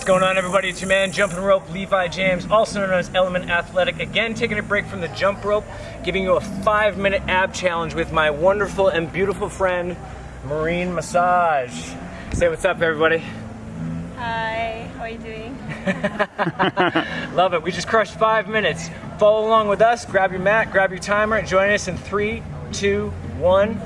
What's going on everybody? It's your man Jumping Rope Levi James, also known as Element Athletic. Again, taking a break from the jump rope, giving you a five minute ab challenge with my wonderful and beautiful friend, Marine Massage. Say what's up everybody. Hi, how are you doing? Love it. We just crushed five minutes. Follow along with us, grab your mat, grab your timer, and join us in three, two, one.